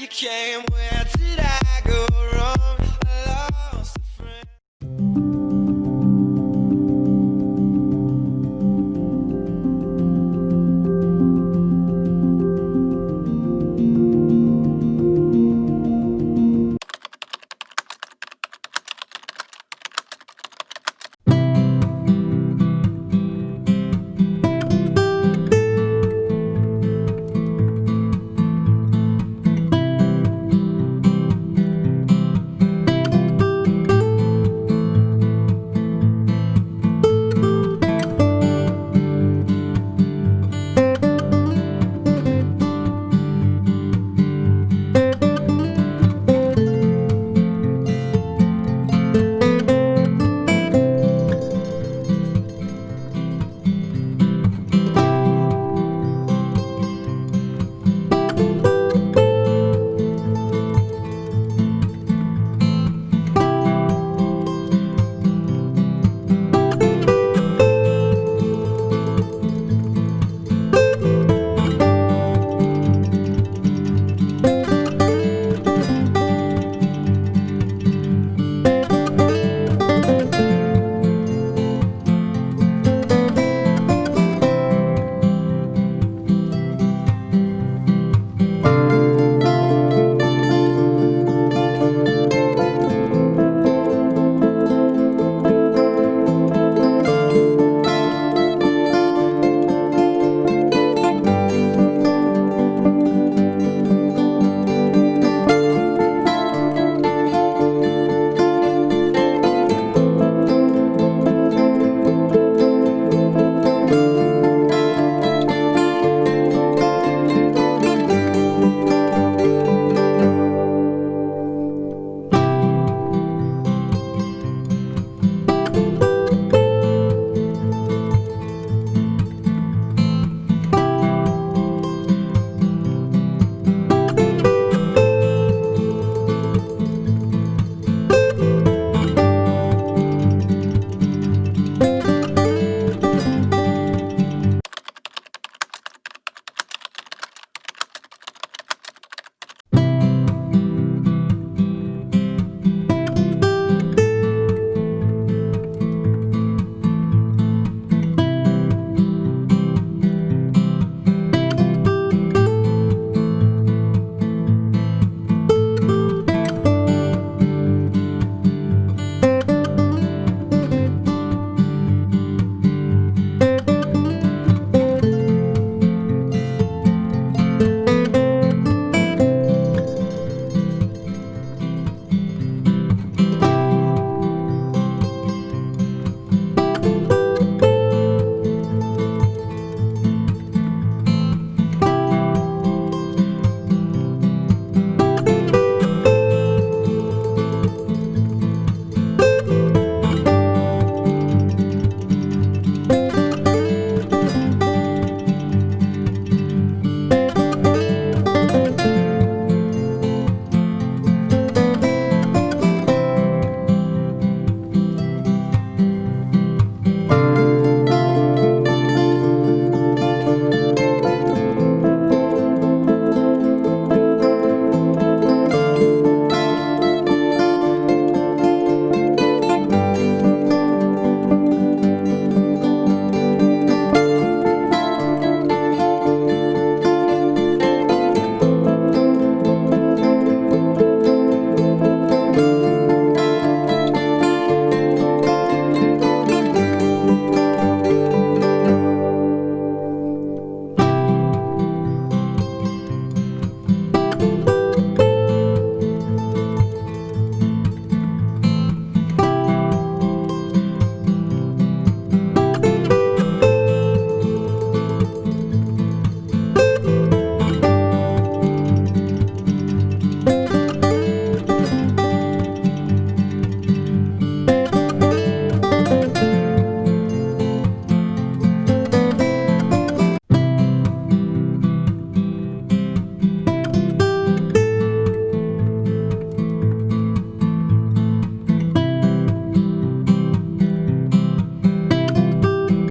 you came, where did I